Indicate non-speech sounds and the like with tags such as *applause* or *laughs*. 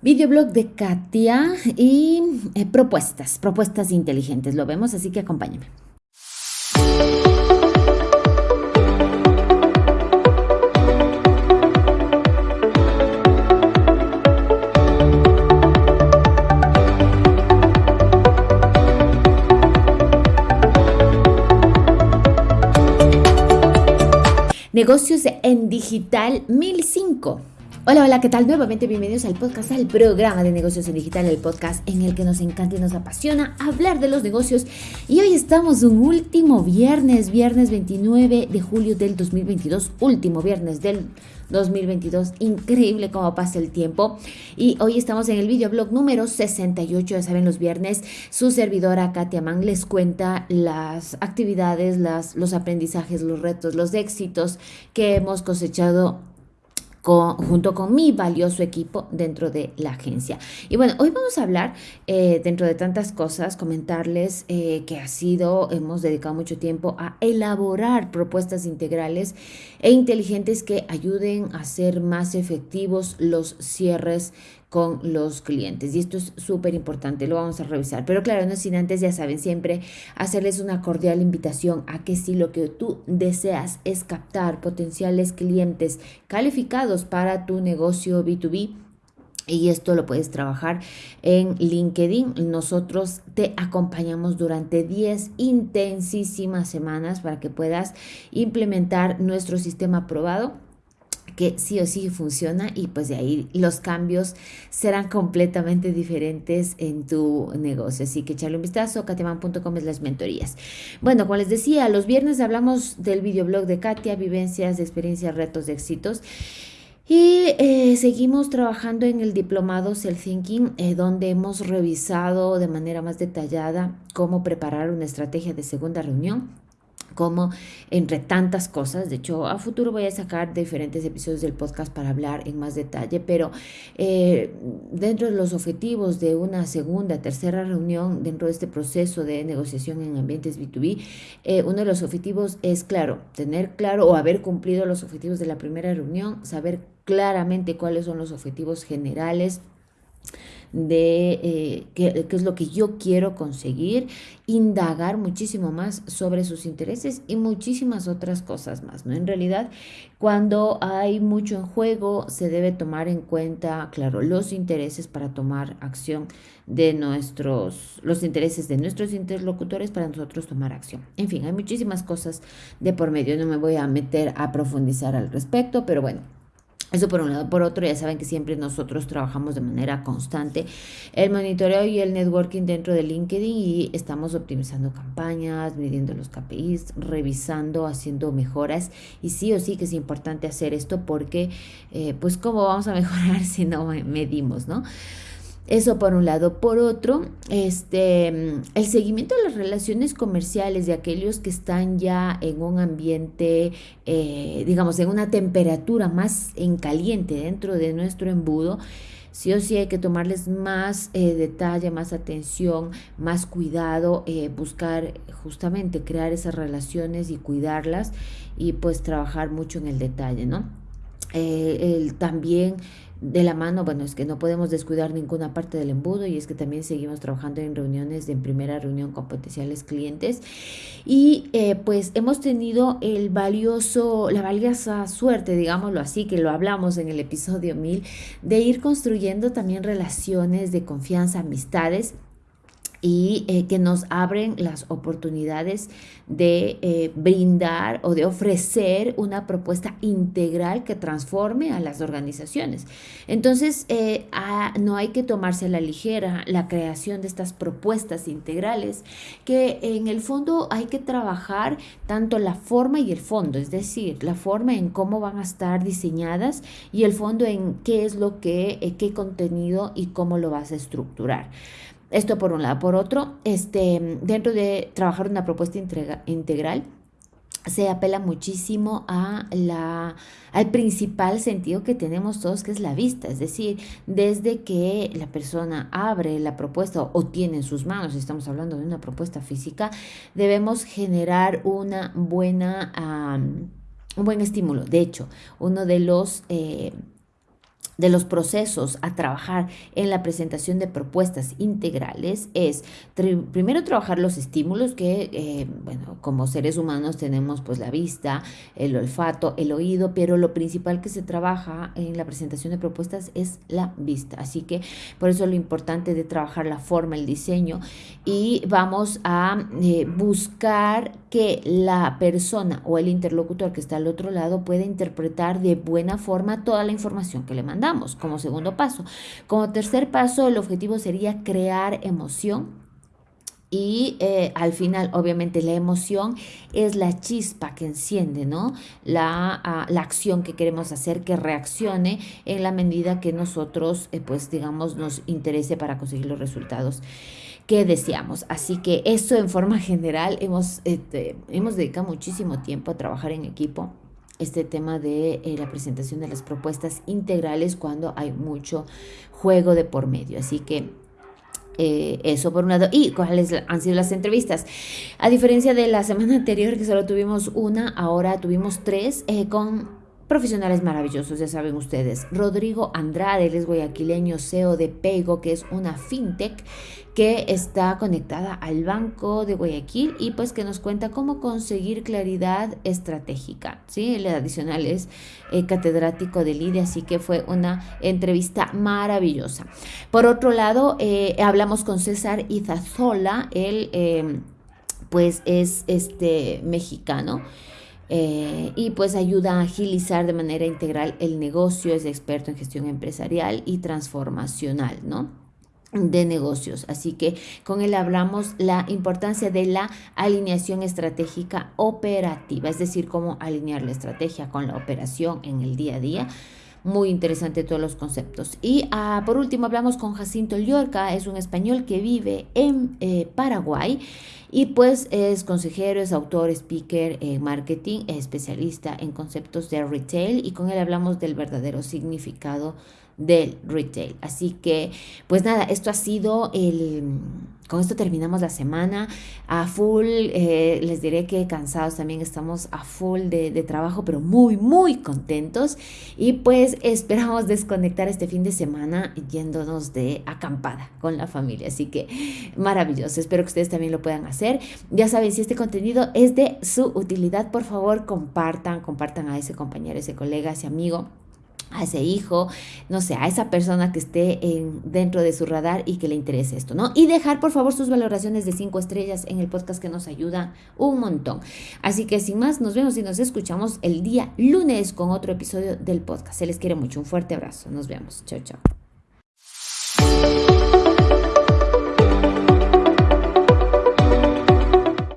Videoblog de Katia y eh, propuestas, propuestas inteligentes. Lo vemos, así que acompáñame. Negocios en Digital 1005. Hola, hola, ¿qué tal? Nuevamente bienvenidos al podcast, al programa de negocios en digital, el podcast en el que nos encanta y nos apasiona hablar de los negocios. Y hoy estamos un último viernes, viernes 29 de julio del 2022, último viernes del 2022. Increíble cómo pasa el tiempo. Y hoy estamos en el videoblog número 68. Ya saben, los viernes su servidora Katia Mann les cuenta las actividades, las, los aprendizajes, los retos, los éxitos que hemos cosechado junto con mi valioso equipo dentro de la agencia. Y bueno, hoy vamos a hablar, eh, dentro de tantas cosas, comentarles eh, que ha sido, hemos dedicado mucho tiempo a elaborar propuestas integrales e inteligentes que ayuden a ser más efectivos los cierres con los clientes. Y esto es súper importante, lo vamos a revisar. Pero claro, no sin antes, ya saben, siempre hacerles una cordial invitación a que si lo que tú deseas es captar potenciales clientes calificados para tu negocio B2B, y esto lo puedes trabajar en LinkedIn. Nosotros te acompañamos durante 10 intensísimas semanas para que puedas implementar nuestro sistema probado que sí o sí funciona y pues de ahí los cambios serán completamente diferentes en tu negocio. Así que echarle un vistazo, kateman.com es las mentorías. Bueno, como les decía, los viernes hablamos del videoblog de Katia, vivencias, experiencias, retos, de éxitos. Y eh, seguimos trabajando en el diplomado Self Thinking, eh, donde hemos revisado de manera más detallada cómo preparar una estrategia de segunda reunión como entre tantas cosas. De hecho, a futuro voy a sacar diferentes episodios del podcast para hablar en más detalle, pero eh, dentro de los objetivos de una segunda, tercera reunión, dentro de este proceso de negociación en ambientes B2B, eh, uno de los objetivos es, claro, tener claro o haber cumplido los objetivos de la primera reunión, saber claramente cuáles son los objetivos generales de eh, qué, es lo que yo quiero conseguir, indagar muchísimo más sobre sus intereses y muchísimas otras cosas más, ¿no? En realidad, cuando hay mucho en juego, se debe tomar en cuenta, claro, los intereses para tomar acción de nuestros, los intereses de nuestros interlocutores para nosotros tomar acción. En fin, hay muchísimas cosas de por medio, no me voy a meter a profundizar al respecto, pero bueno, eso por un lado. Por otro, ya saben que siempre nosotros trabajamos de manera constante el monitoreo y el networking dentro de LinkedIn y estamos optimizando campañas, midiendo los KPIs, revisando, haciendo mejoras. Y sí o sí que es importante hacer esto porque, eh, pues, ¿cómo vamos a mejorar *laughs* si no medimos, no? Eso por un lado. Por otro, este, el seguimiento de las relaciones comerciales de aquellos que están ya en un ambiente, eh, digamos, en una temperatura más en caliente dentro de nuestro embudo, sí o sí hay que tomarles más eh, detalle, más atención, más cuidado, eh, buscar justamente crear esas relaciones y cuidarlas y pues trabajar mucho en el detalle, ¿no? también de la mano, bueno, es que no podemos descuidar ninguna parte del embudo y es que también seguimos trabajando en reuniones, en primera reunión con potenciales clientes. Y eh, pues hemos tenido el valioso, la valiosa suerte, digámoslo así, que lo hablamos en el episodio 1000, de ir construyendo también relaciones de confianza, amistades y eh, que nos abren las oportunidades de eh, brindar o de ofrecer una propuesta integral que transforme a las organizaciones. Entonces, eh, no hay que tomarse a la ligera la creación de estas propuestas integrales, que en el fondo hay que trabajar tanto la forma y el fondo, es decir, la forma en cómo van a estar diseñadas y el fondo en qué es lo que, qué contenido y cómo lo vas a estructurar. Esto por un lado. Por otro, este, dentro de trabajar una propuesta integral, se apela muchísimo a la, al principal sentido que tenemos todos, que es la vista. Es decir, desde que la persona abre la propuesta o tiene en sus manos, estamos hablando de una propuesta física, debemos generar una buena, un buen estímulo. De hecho, uno de los... Eh, de los procesos a trabajar en la presentación de propuestas integrales es primero trabajar los estímulos que, eh, bueno, como seres humanos tenemos pues la vista, el olfato, el oído, pero lo principal que se trabaja en la presentación de propuestas es la vista. Así que por eso lo importante de trabajar la forma, el diseño y vamos a eh, buscar que la persona o el interlocutor que está al otro lado pueda interpretar de buena forma toda la información que le mandamos como segundo paso. Como tercer paso, el objetivo sería crear emoción y eh, al final, obviamente, la emoción es la chispa que enciende, ¿no? La, ah, la acción que queremos hacer que reaccione en la medida que nosotros, eh, pues, digamos, nos interese para conseguir los resultados que deseamos. Así que eso en forma *laughs* general, hemos, este, hemos dedicado muchísimo tiempo a trabajar en equipo este tema de eh, la presentación de las propuestas integrales cuando hay mucho juego de por medio. Así que eh, eso por un lado. ¿Y cuáles han sido las entrevistas? A diferencia de la semana *laughs* anterior, que solo tuvimos una, ahora tuvimos tres eh, con profesionales maravillosos, ya saben ustedes. Rodrigo Andrade, él es guayaquileño, CEO de Pego, que es una fintech que está conectada al Banco de Guayaquil y pues que nos cuenta cómo conseguir claridad estratégica. ¿sí? El adicional es eh, catedrático de LIDE, así que fue una entrevista maravillosa. Por otro lado, eh, hablamos con César Izazola, él eh, pues es este mexicano. Y pues ayuda a agilizar de manera integral el negocio, es experto en gestión empresarial y transformacional, ¿no? de negocios. Así que con él hablamos la importancia de la alineación estratégica operativa, es decir, cómo alinear la estrategia con la operación en el día a día. Muy interesante todos los conceptos. Y ah, por último hablamos con Jacinto Llorca, es un español que vive en eh, Paraguay y pues es consejero, es autor, speaker en marketing, es especialista en conceptos de retail y con él hablamos del verdadero significado del retail. Así que, pues nada, esto ha sido el... Con esto terminamos la semana a full. Eh, les diré que cansados también estamos a full de, de, trabajo, pero muy, muy contentos. Y pues esperamos desconectar este fin de semana yéndonos de acampada con la familia. Así que maravilloso. Espero que ustedes también lo puedan hacer. Ya saben, si este contenido es de su utilidad, por favor compartan, compartan a ese compañero, ese colega, ese amigo a ese hijo, no sé, a esa persona que esté en, dentro de su radar y que le interese esto, ¿no? Y dejar, por favor, sus valoraciones de cinco estrellas en el podcast que nos ayuda un montón. Así que sin más, nos vemos y nos escuchamos el día lunes con otro episodio del podcast. Se les quiere mucho. Un fuerte abrazo. Nos vemos. Chao, chao.